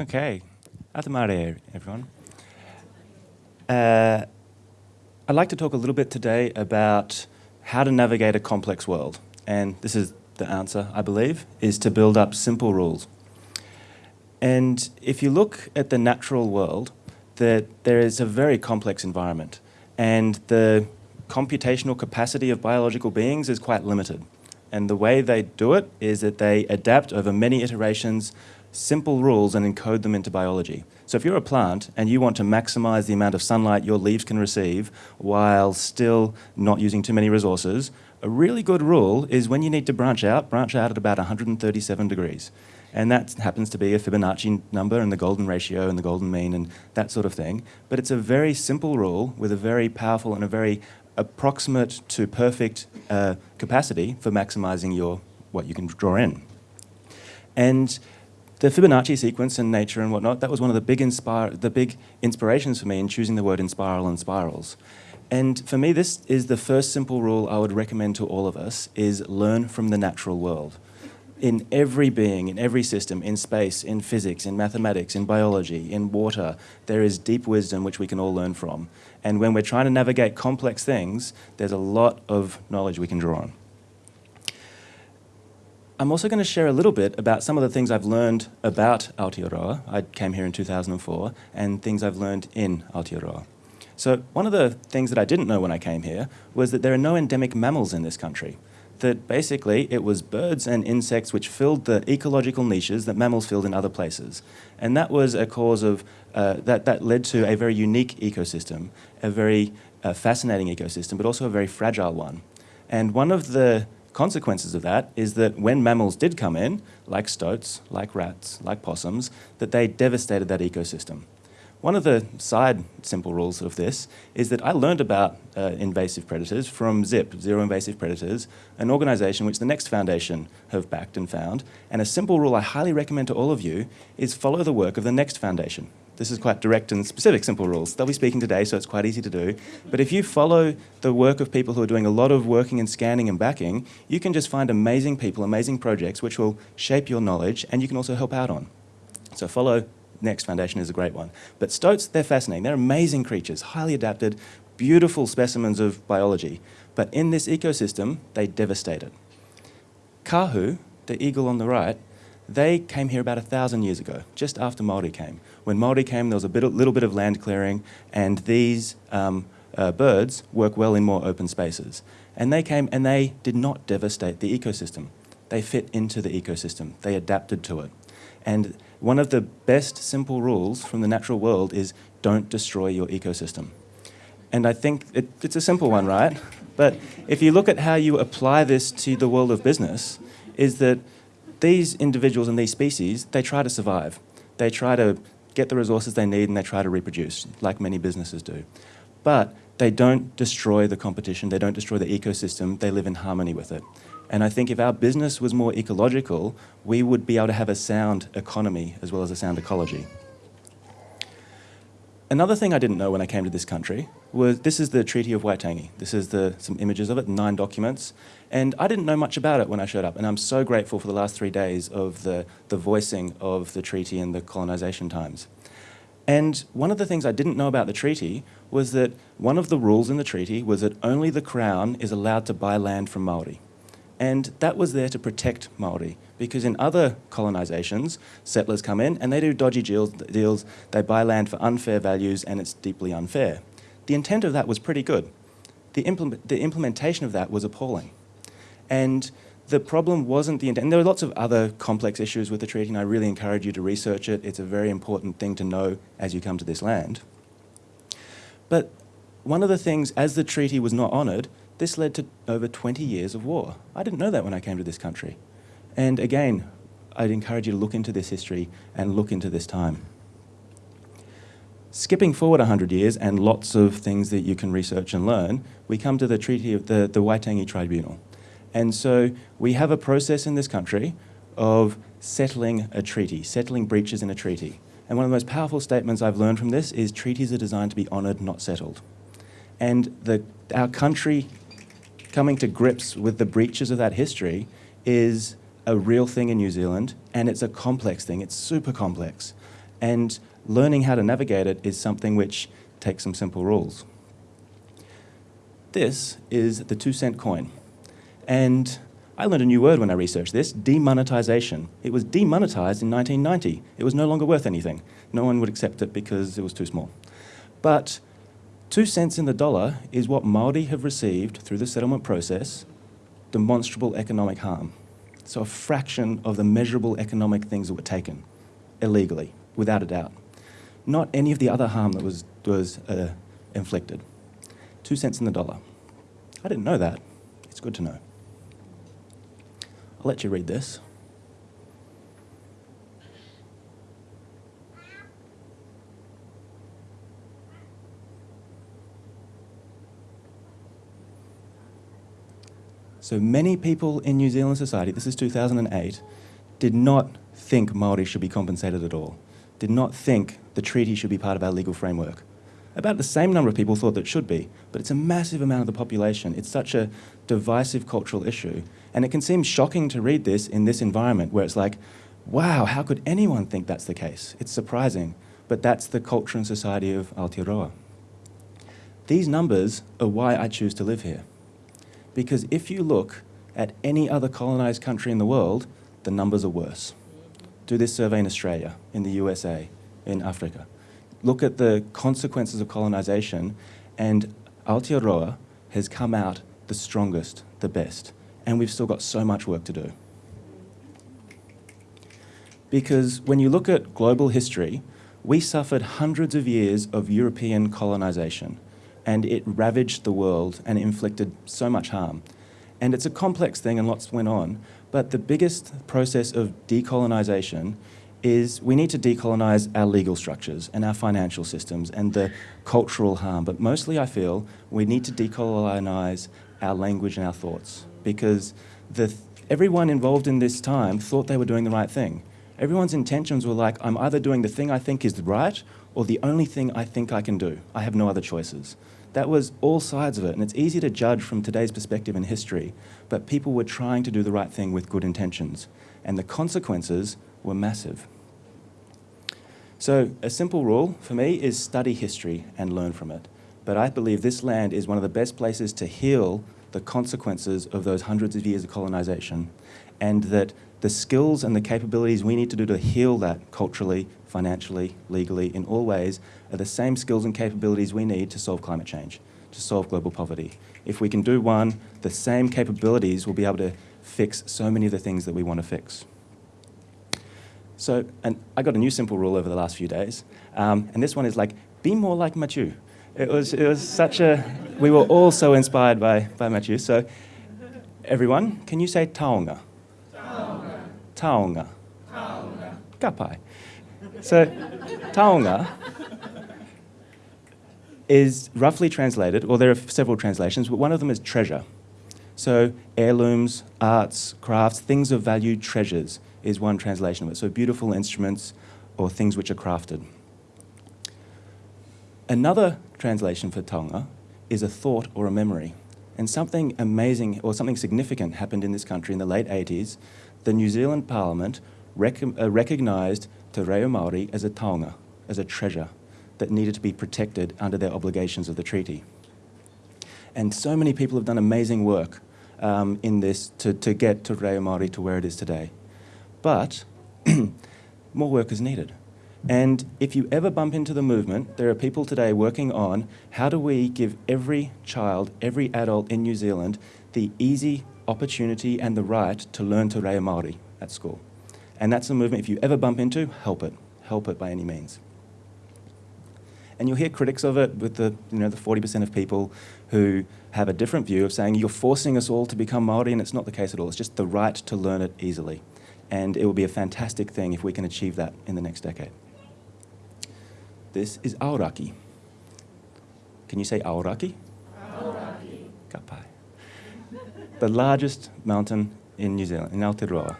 Okay. Atamare, everyone. Uh, I'd like to talk a little bit today about how to navigate a complex world. And this is the answer, I believe, is to build up simple rules. And if you look at the natural world, that there is a very complex environment. And the computational capacity of biological beings is quite limited. And the way they do it is that they adapt over many iterations simple rules and encode them into biology. So if you're a plant and you want to maximize the amount of sunlight your leaves can receive while still not using too many resources, a really good rule is when you need to branch out, branch out at about 137 degrees. And that happens to be a Fibonacci number and the golden ratio and the golden mean and that sort of thing. But it's a very simple rule with a very powerful and a very approximate to perfect uh, capacity for maximizing your what you can draw in. And the Fibonacci sequence and nature and whatnot, that was one of the big, inspire, the big inspirations for me in choosing the word Enspiral and spirals. And for me, this is the first simple rule I would recommend to all of us, is learn from the natural world. In every being, in every system, in space, in physics, in mathematics, in biology, in water, there is deep wisdom which we can all learn from. And when we're trying to navigate complex things, there's a lot of knowledge we can draw on. I'm also going to share a little bit about some of the things I've learned about Aotearoa. I came here in 2004, and things I've learned in Aotearoa. So one of the things that I didn't know when I came here was that there are no endemic mammals in this country. That basically it was birds and insects which filled the ecological niches that mammals filled in other places. And that was a cause of, uh, that, that led to a very unique ecosystem, a very uh, fascinating ecosystem, but also a very fragile one. And one of the consequences of that is that when mammals did come in, like stoats, like rats, like possums, that they devastated that ecosystem. One of the side simple rules of this is that I learned about uh, invasive predators from ZIP, Zero Invasive Predators, an organization which the Next Foundation have backed and found. And a simple rule I highly recommend to all of you is follow the work of the Next Foundation. This is quite direct and specific simple rules. They'll be speaking today, so it's quite easy to do. But if you follow the work of people who are doing a lot of working and scanning and backing, you can just find amazing people, amazing projects, which will shape your knowledge and you can also help out on. So follow Next Foundation is a great one. But stoats, they're fascinating. They're amazing creatures, highly adapted, beautiful specimens of biology. But in this ecosystem, they devastate it. Kahu, the eagle on the right, they came here about a thousand years ago, just after Maori came. When Maori came, there was a bit, little bit of land clearing, and these um, uh, birds work well in more open spaces. And they came and they did not devastate the ecosystem. They fit into the ecosystem. They adapted to it. And one of the best simple rules from the natural world is don't destroy your ecosystem. And I think it, it's a simple one, right? But if you look at how you apply this to the world of business, is that these individuals and these species, they try to survive. They try to get the resources they need and they try to reproduce, like many businesses do. But they don't destroy the competition, they don't destroy the ecosystem, they live in harmony with it. And I think if our business was more ecological, we would be able to have a sound economy as well as a sound ecology. Another thing I didn't know when I came to this country was this is the Treaty of Waitangi. This is the, some images of it, nine documents. And I didn't know much about it when I showed up. And I'm so grateful for the last three days of the, the voicing of the treaty and the colonization times. And one of the things I didn't know about the treaty was that one of the rules in the treaty was that only the Crown is allowed to buy land from Maori. And that was there to protect Maori, because in other colonisations, settlers come in and they do dodgy deals, they buy land for unfair values, and it's deeply unfair. The intent of that was pretty good. The, implement, the implementation of that was appalling. And the problem wasn't the intent. And there are lots of other complex issues with the treaty, and I really encourage you to research it. It's a very important thing to know as you come to this land. But one of the things, as the treaty was not honoured, this led to over 20 years of war. I didn't know that when I came to this country. And again, I'd encourage you to look into this history and look into this time. Skipping forward 100 years and lots of things that you can research and learn, we come to the Treaty of the, the Waitangi Tribunal. And so we have a process in this country of settling a treaty, settling breaches in a treaty. And one of the most powerful statements I've learned from this is treaties are designed to be honoured, not settled. And the, our country coming to grips with the breaches of that history is a real thing in New Zealand, and it's a complex thing. It's super complex. And learning how to navigate it is something which takes some simple rules. This is the two cent coin. And I learned a new word when I researched this, demonetization. It was demonetized in 1990. It was no longer worth anything. No one would accept it because it was too small. But two cents in the dollar is what Māori have received through the settlement process, demonstrable economic harm. So a fraction of the measurable economic things that were taken illegally, without a doubt. Not any of the other harm that was, was uh, inflicted. Two cents in the dollar. I didn't know that. It's good to know. I'll let you read this. So many people in New Zealand society, this is 2008, did not think Māori should be compensated at all, did not think the treaty should be part of our legal framework. About the same number of people thought that it should be, but it's a massive amount of the population. It's such a divisive cultural issue. And it can seem shocking to read this in this environment where it's like, wow, how could anyone think that's the case? It's surprising, but that's the culture and society of Aotearoa. These numbers are why I choose to live here. Because if you look at any other colonised country in the world, the numbers are worse. Do this survey in Australia, in the USA, in Africa. Look at the consequences of colonisation, and Aotearoa has come out the strongest, the best. And we've still got so much work to do. Because when you look at global history, we suffered hundreds of years of European colonisation and it ravaged the world and inflicted so much harm. And it's a complex thing and lots went on, but the biggest process of decolonisation is we need to decolonise our legal structures and our financial systems and the cultural harm, but mostly I feel we need to decolonise our language and our thoughts because the, everyone involved in this time thought they were doing the right thing. Everyone's intentions were like, I'm either doing the thing I think is right or the only thing I think I can do. I have no other choices. That was all sides of it, and it's easy to judge from today's perspective in history, but people were trying to do the right thing with good intentions, and the consequences were massive. So a simple rule for me is study history and learn from it. But I believe this land is one of the best places to heal the consequences of those hundreds of years of colonization and that the skills and the capabilities we need to do to heal that culturally, financially, legally, in all ways, are the same skills and capabilities we need to solve climate change, to solve global poverty. If we can do one, the same capabilities will be able to fix so many of the things that we want to fix. So, and I got a new simple rule over the last few days, um, and this one is like, be more like Matthew. It was, it was such a, we were all so inspired by, by Matthew. So, everyone, can you say taonga? Taonga. Taonga. Taonga. Kapai. So, taonga is roughly translated, or there are several translations, but one of them is treasure. So heirlooms, arts, crafts, things of value, treasures is one translation of it. So beautiful instruments or things which are crafted. Another translation for taonga is a thought or a memory. And something amazing or something significant happened in this country in the late 80s. The New Zealand Parliament rec uh, recognised Te Reo Māori as a taonga, as a treasure that needed to be protected under their obligations of the treaty. And so many people have done amazing work um, in this to, to get Te Reo Māori to where it is today. But more work is needed. And if you ever bump into the movement, there are people today working on how do we give every child, every adult in New Zealand the easy opportunity and the right to learn Te Reo Māori at school. And that's a movement, if you ever bump into, help it. Help it by any means. And you'll hear critics of it with the, you know, the 40% of people who have a different view of saying you're forcing us all to become Māori and it's not the case at all. It's just the right to learn it easily. And it will be a fantastic thing if we can achieve that in the next decade. This is Aoraki. Can you say Aoraki? Aoraki. Kapai. The largest mountain in New Zealand, in Aotearoa.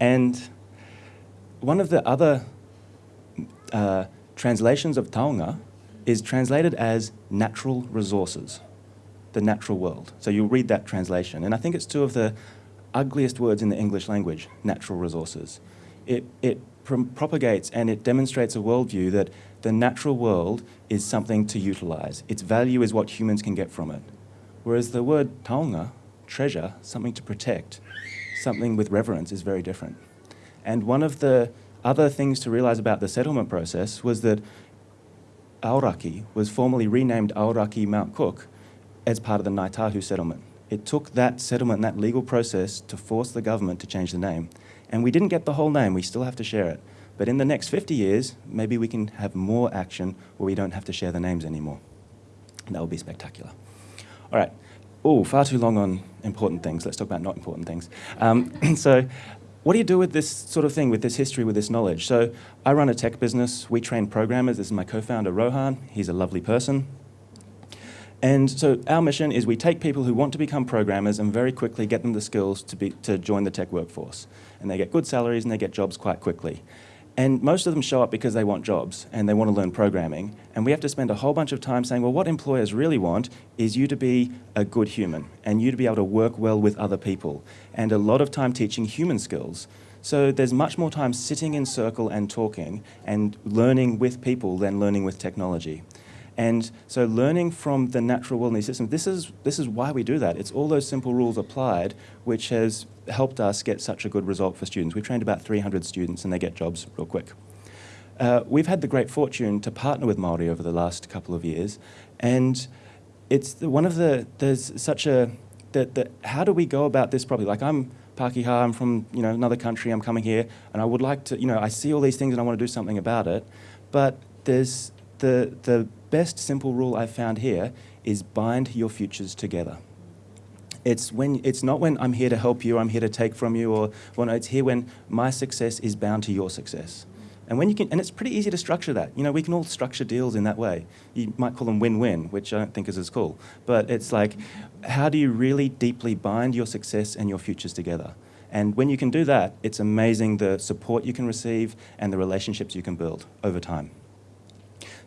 And one of the other uh, translations of taonga is translated as natural resources, the natural world. So you'll read that translation. And I think it's two of the ugliest words in the English language, natural resources. It, it propagates and it demonstrates a worldview that the natural world is something to utilize. Its value is what humans can get from it. Whereas the word taonga, treasure, something to protect, something with reverence, is very different. And one of the other things to realize about the settlement process was that Aoraki was formally renamed Aoraki Mount Cook as part of the Ngāi Tahu settlement. It took that settlement, that legal process, to force the government to change the name. And we didn't get the whole name, we still have to share it. But in the next 50 years, maybe we can have more action where we don't have to share the names anymore. That would be spectacular. All right. Oh, far too long on important things. Let's talk about not important things. Um, so, what do you do with this sort of thing, with this history, with this knowledge? So, I run a tech business. We train programmers. This is my co founder, Rohan. He's a lovely person. And so our mission is we take people who want to become programmers and very quickly get them the skills to, be, to join the tech workforce. And they get good salaries and they get jobs quite quickly. And most of them show up because they want jobs and they want to learn programming. And we have to spend a whole bunch of time saying, well, what employers really want is you to be a good human and you to be able to work well with other people. And a lot of time teaching human skills. So there's much more time sitting in circle and talking and learning with people than learning with technology. And so learning from the natural world and these systems, this is, this is why we do that. It's all those simple rules applied which has helped us get such a good result for students. We've trained about 300 students and they get jobs real quick. Uh, we've had the great fortune to partner with Māori over the last couple of years and it's the, one of the, there's such a, the, the, how do we go about this properly? Like I'm Pākehā, I'm from you know, another country, I'm coming here and I would like to, you know, I see all these things and I want to do something about it, but there's the, the best simple rule I've found here is bind your futures together. It's, when, it's not when I'm here to help you, I'm here to take from you, or well, no, it's here when my success is bound to your success. And when you can, and it's pretty easy to structure that. You know, we can all structure deals in that way. You might call them win-win, which I don't think is as cool. But it's like, how do you really deeply bind your success and your futures together? And when you can do that, it's amazing the support you can receive and the relationships you can build over time.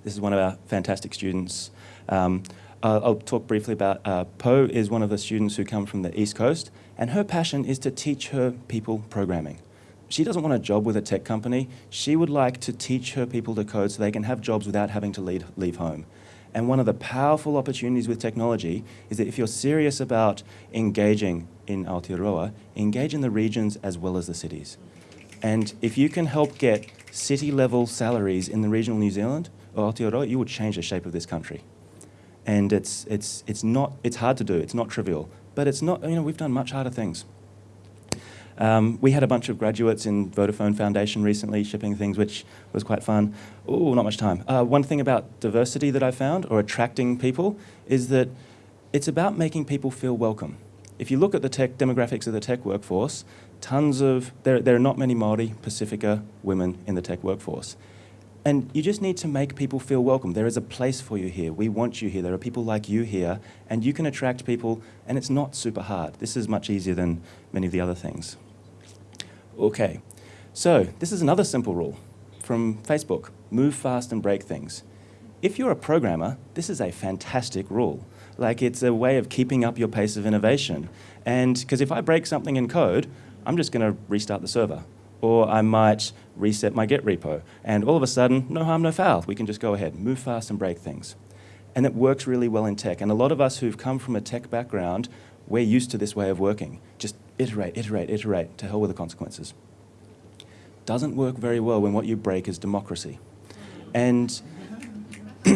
This is one of our fantastic students. Um, I'll talk briefly about uh, Po is one of the students who come from the East Coast, and her passion is to teach her people programming. She doesn't want a job with a tech company. She would like to teach her people to code so they can have jobs without having to leave, leave home. And one of the powerful opportunities with technology is that if you're serious about engaging in Aotearoa, engage in the regions as well as the cities. And if you can help get city level salaries in the regional New Zealand, Aotearoa, you would change the shape of this country. And it's, it's, it's, not, it's hard to do, it's not trivial, but it's not, you know, we've done much harder things. Um, we had a bunch of graduates in Vodafone Foundation recently shipping things, which was quite fun. Oh, not much time. Uh, one thing about diversity that I found, or attracting people, is that it's about making people feel welcome. If you look at the tech demographics of the tech workforce, tons of, there, there are not many Māori, Pasifika women in the tech workforce. And you just need to make people feel welcome. There is a place for you here. We want you here. There are people like you here, and you can attract people, and it's not super hard. This is much easier than many of the other things. Okay, so this is another simple rule from Facebook move fast and break things. If you're a programmer, this is a fantastic rule. Like, it's a way of keeping up your pace of innovation. And because if I break something in code, I'm just going to restart the server or I might reset my Git repo. And all of a sudden, no harm, no foul. We can just go ahead, move fast and break things. And it works really well in tech. And a lot of us who've come from a tech background, we're used to this way of working. Just iterate, iterate, iterate, to hell with the consequences. Doesn't work very well when what you break is democracy. And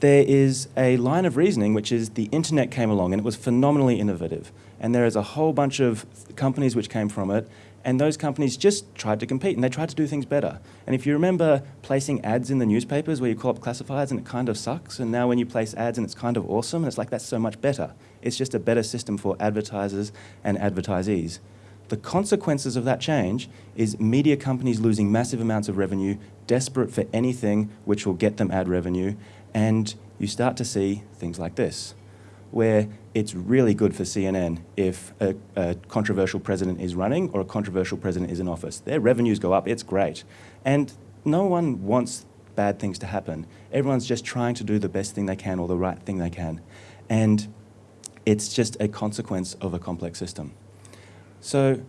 there is a line of reasoning, which is the internet came along and it was phenomenally innovative and there is a whole bunch of companies which came from it, and those companies just tried to compete and they tried to do things better. And if you remember placing ads in the newspapers where you call up classifieds and it kind of sucks, and now when you place ads and it's kind of awesome, and it's like that's so much better. It's just a better system for advertisers and advertisees. The consequences of that change is media companies losing massive amounts of revenue, desperate for anything which will get them ad revenue, and you start to see things like this where it's really good for CNN if a, a, controversial president is running or a controversial president is in office. Their revenues go up, it's great. And no one wants bad things to happen. Everyone's just trying to do the best thing they can or the right thing they can. And it's just a consequence of a complex system. So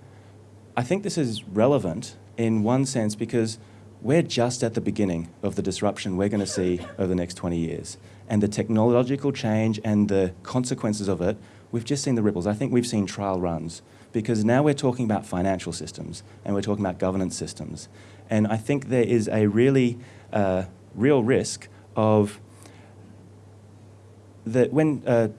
I think this is relevant in one sense because we're just at the beginning of the disruption we're going to see over the next 20 years. And the technological change and the consequences of it, we've just seen the ripples. I think we've seen trial runs because now we're talking about financial systems and we're talking about governance systems. And I think there is a really uh, real risk of that when, uh,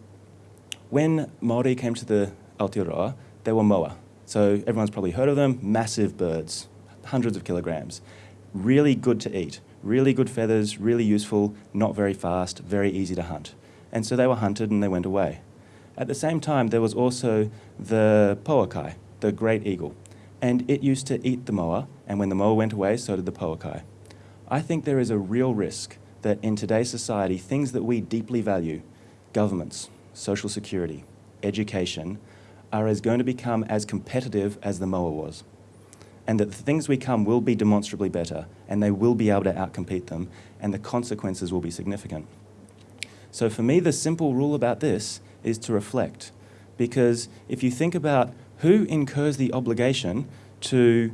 when Maori came to the Aotearoa, they were moa. So everyone's probably heard of them, massive birds, hundreds of kilograms. Really good to eat, really good feathers, really useful, not very fast, very easy to hunt. And so they were hunted and they went away. At the same time, there was also the pouakai, the great eagle. And it used to eat the moa, and when the moa went away, so did the pouakai. I think there is a real risk that in today's society, things that we deeply value, governments, social security, education, are as going to become as competitive as the moa was. And that the things we come will be demonstrably better, and they will be able to outcompete them, and the consequences will be significant. So for me, the simple rule about this is to reflect. Because if you think about who incurs the obligation to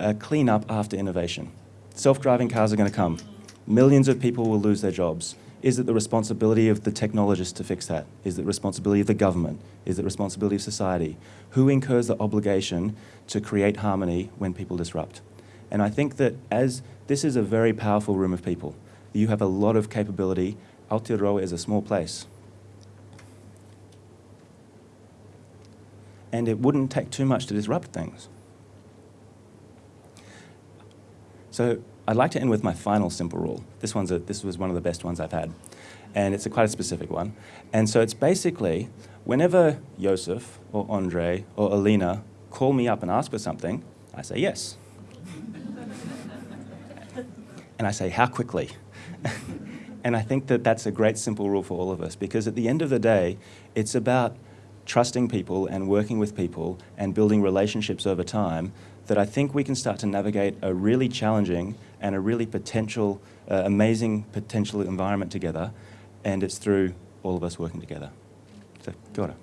uh, clean up after innovation, self-driving cars are going to come. Millions of people will lose their jobs. Is it the responsibility of the technologist to fix that? Is it the responsibility of the government? Is it the responsibility of society? Who incurs the obligation to create harmony when people disrupt? And I think that as this is a very powerful room of people, you have a lot of capability. Aotearoa is a small place. And it wouldn't take too much to disrupt things. So I'd like to end with my final simple rule. This, one's a, this was one of the best ones I've had. And it's a quite a specific one. And so it's basically, whenever Joseph or Andre or Alina call me up and ask for something, I say yes. and I say, how quickly? and I think that that's a great simple rule for all of us because at the end of the day, it's about trusting people and working with people and building relationships over time that I think we can start to navigate a really challenging and a really potential, uh, amazing potential environment together. And it's through all of us working together. So, kia ora.